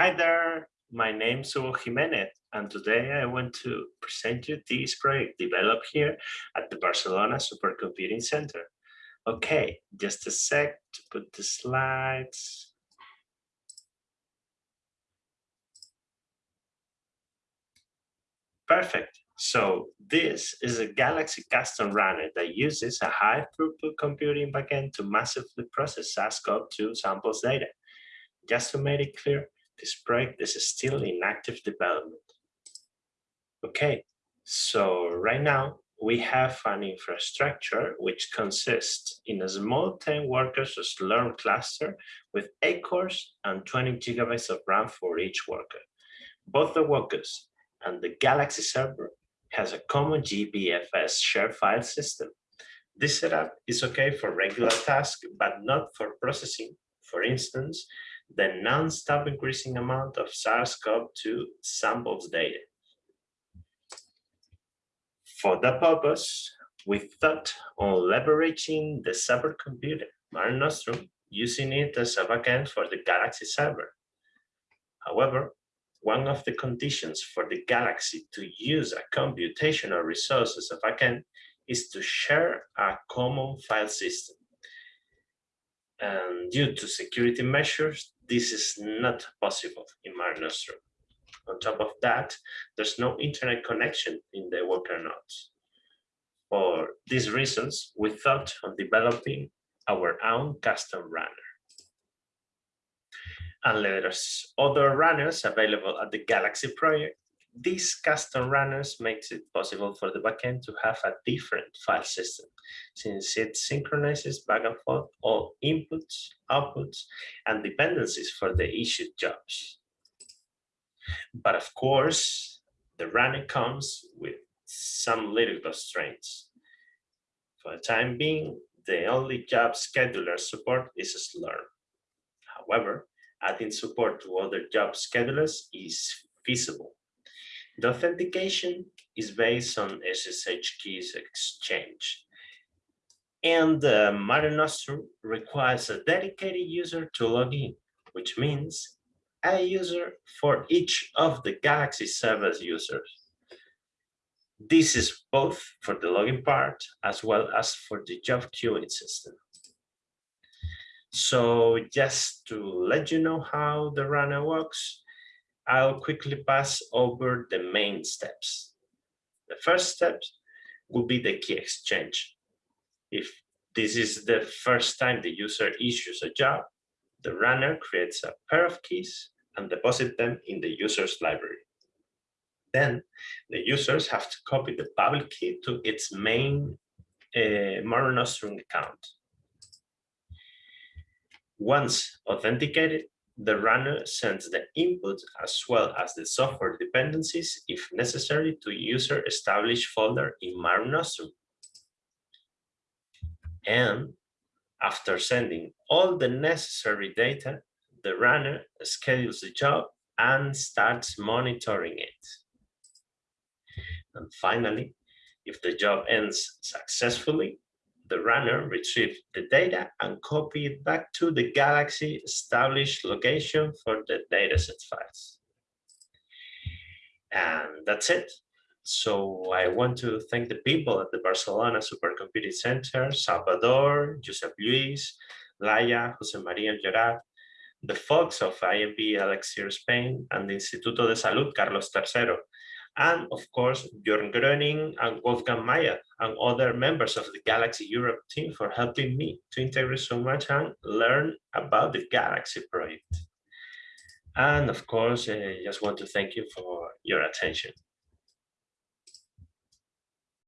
Hi there, my name is Hugo Jimenez, and today I want to present you this project developed here at the Barcelona Supercomputing Center. Okay, just a sec to put the slides. Perfect. So this is a Galaxy custom runner that uses a high throughput computing backend to massively process SARS-CoV-2 samples data. Just to make it clear, this project is still in active development. Okay, so right now we have an infrastructure which consists in a small 10 workers Slurm cluster with 8 cores and 20 gigabytes of RAM for each worker. Both the workers and the Galaxy server has a common GPFS shared file system. This setup is okay for regular tasks, but not for processing, for instance, the non-stop increasing amount of SARS-CoV-2 samples data. For that purpose, we thought on leveraging the supercomputer Mare Nostrum, using it as a backend for the Galaxy server. However, one of the conditions for the Galaxy to use a computational resource as a backend is to share a common file system. And due to security measures, this is not possible in Mare Nostrum. On top of that, there's no internet connection in the worker nodes. For these reasons, we thought of developing our own custom runner. And there's other runners available at the Galaxy project. These custom runners makes it possible for the backend to have a different file system, since it synchronizes back and forth all inputs, outputs, and dependencies for the issued jobs. But of course, the runner comes with some little constraints. For the time being, the only job scheduler support is Slurm. However, adding support to other job schedulers is feasible. The authentication is based on SSH keys exchange. And uh, Mare Nostrum requires a dedicated user to log in, which means a user for each of the Galaxy service users. This is both for the login part as well as for the job queuing system. So just to let you know how the runner works, I'll quickly pass over the main steps. The first step will be the key exchange. If this is the first time the user issues a job, the runner creates a pair of keys and deposit them in the user's library. Then the users have to copy the public key to its main uh, account. Once authenticated, the runner sends the input as well as the software dependencies, if necessary, to user established folder in Mare. And after sending all the necessary data, the runner schedules the job and starts monitoring it. And finally, if the job ends successfully, the runner retrieve the data and copy it back to the Galaxy established location for the dataset files. And that's it. So I want to thank the people at the Barcelona Supercomputing Center, Salvador, Josep Luis, Laia, Jose Maria Gerard, the folks of INB Elixir Spain, and the Instituto de Salud Carlos III, and of course Björn Grüning and Wolfgang Maier and other members of the Galaxy Europe team for helping me to integrate so much and learn about the Galaxy project. And of course, I just want to thank you for your attention.